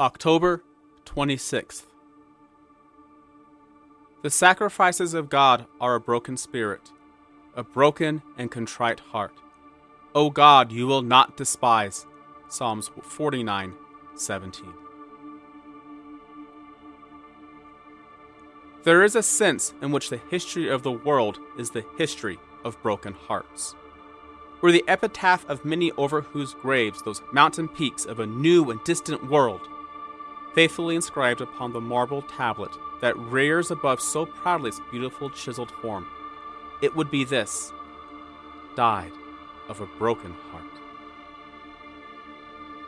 October 26th. The sacrifices of God are a broken spirit, a broken and contrite heart. O God, you will not despise. Psalms 49 17. There is a sense in which the history of the world is the history of broken hearts. We're the epitaph of many over whose graves those mountain peaks of a new and distant world, faithfully inscribed upon the marble tablet that rears above so proudly its beautiful chiseled form, it would be this died of a broken heart.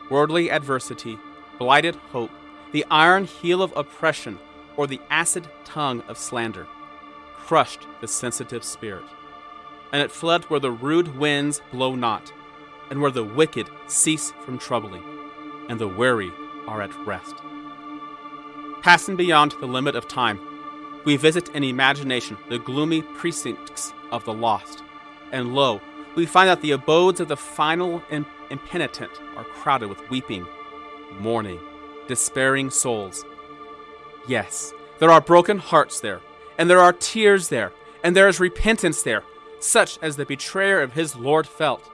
Worldly adversity, blighted hope, the iron heel of oppression, or the acid tongue of slander crushed the sensitive spirit and it fled where the rude winds blow not, and where the wicked cease from troubling, and the weary are at rest. Passing beyond the limit of time, we visit in imagination the gloomy precincts of the lost, and lo, we find that the abodes of the final and impenitent are crowded with weeping, mourning, despairing souls. Yes, there are broken hearts there, and there are tears there, and there is repentance there, such as the betrayer of his Lord felt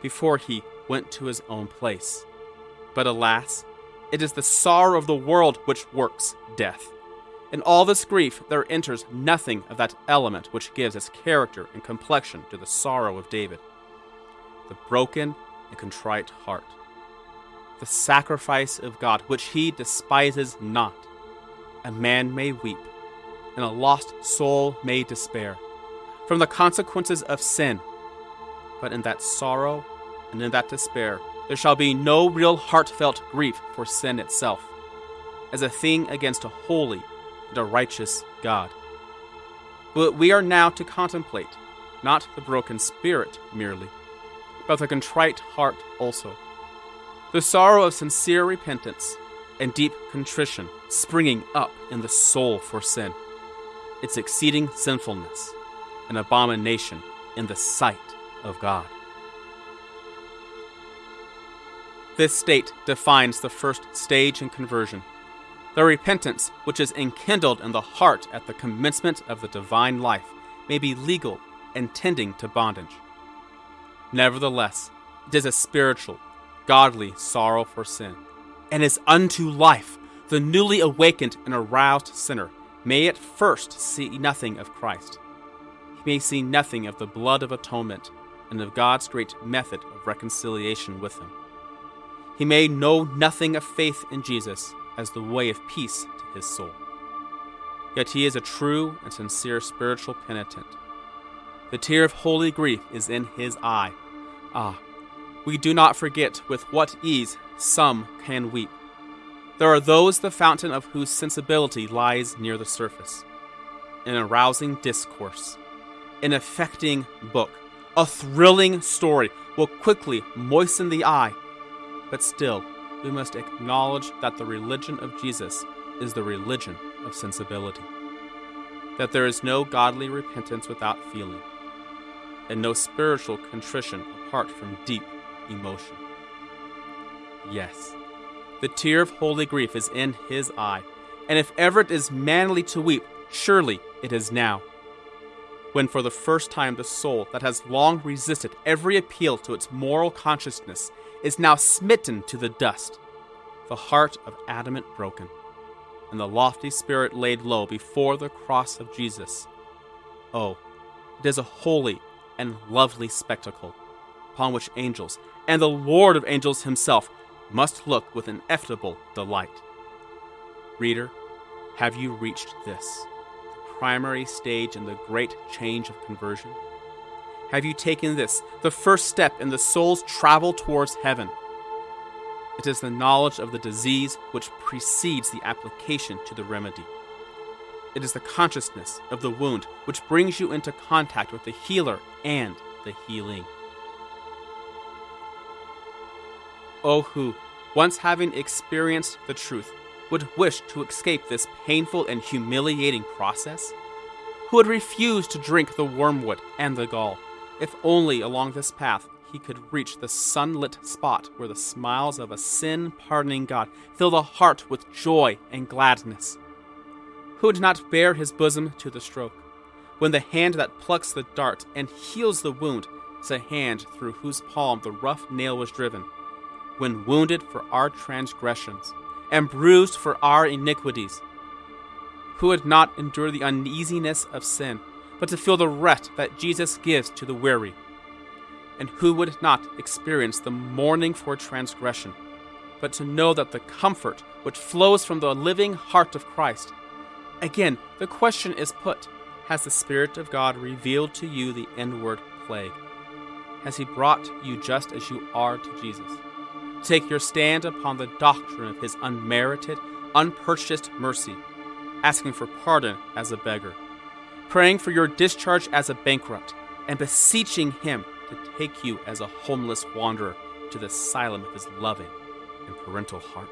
before he went to his own place. But alas, it is the sorrow of the world which works death. In all this grief, there enters nothing of that element which gives its character and complexion to the sorrow of David the broken and contrite heart, the sacrifice of God which he despises not. A man may weep, and a lost soul may despair from the consequences of sin. But in that sorrow and in that despair, there shall be no real heartfelt grief for sin itself, as a thing against a holy and a righteous God. But we are now to contemplate not the broken spirit merely, but the contrite heart also. The sorrow of sincere repentance and deep contrition springing up in the soul for sin, its exceeding sinfulness an abomination in the sight of God. This state defines the first stage in conversion the repentance which is enkindled in the heart at the commencement of the divine life may be legal and tending to bondage. Nevertheless, it is a spiritual, godly sorrow for sin, and is unto life. The newly awakened and aroused sinner may at first see nothing of Christ, he may see nothing of the blood of atonement and of God's great method of reconciliation with him. He may know nothing of faith in Jesus as the way of peace to his soul. Yet he is a true and sincere spiritual penitent. The tear of holy grief is in his eye. Ah, we do not forget with what ease some can weep. There are those the fountain of whose sensibility lies near the surface. In a rousing discourse, an affecting book, a thrilling story will quickly moisten the eye. But still, we must acknowledge that the religion of Jesus is the religion of sensibility. That there is no godly repentance without feeling, and no spiritual contrition apart from deep emotion. Yes, the tear of holy grief is in his eye, and if ever it is manly to weep, surely it is now when for the first time the soul that has long resisted every appeal to its moral consciousness is now smitten to the dust, the heart of adamant broken, and the lofty spirit laid low before the cross of Jesus. Oh, it is a holy and lovely spectacle, upon which angels, and the Lord of angels himself, must look with ineffable delight. Reader, have you reached this? the primary stage in the great change of conversion? Have you taken this, the first step in the soul's travel towards heaven? It is the knowledge of the disease which precedes the application to the remedy. It is the consciousness of the wound which brings you into contact with the healer and the healing. Oh, who, once having experienced the truth, would wish to escape this painful and humiliating process? Who would refuse to drink the wormwood and the gall, if only along this path he could reach the sunlit spot where the smiles of a sin pardoning God fill the heart with joy and gladness? Who would not bare his bosom to the stroke, when the hand that plucks the dart and heals the wound is a hand through whose palm the rough nail was driven, when wounded for our transgressions and bruised for our iniquities? Who would not endure the uneasiness of sin, but to feel the rest that Jesus gives to the weary? And who would not experience the mourning for transgression, but to know that the comfort which flows from the living heart of Christ? Again, the question is put Has the Spirit of God revealed to you the inward plague? Has He brought you just as you are to Jesus? Take your stand upon the doctrine of His unmerited, unpurchased mercy, asking for pardon as a beggar, praying for your discharge as a bankrupt, and beseeching Him to take you as a homeless wanderer to the asylum of His loving and parental heart.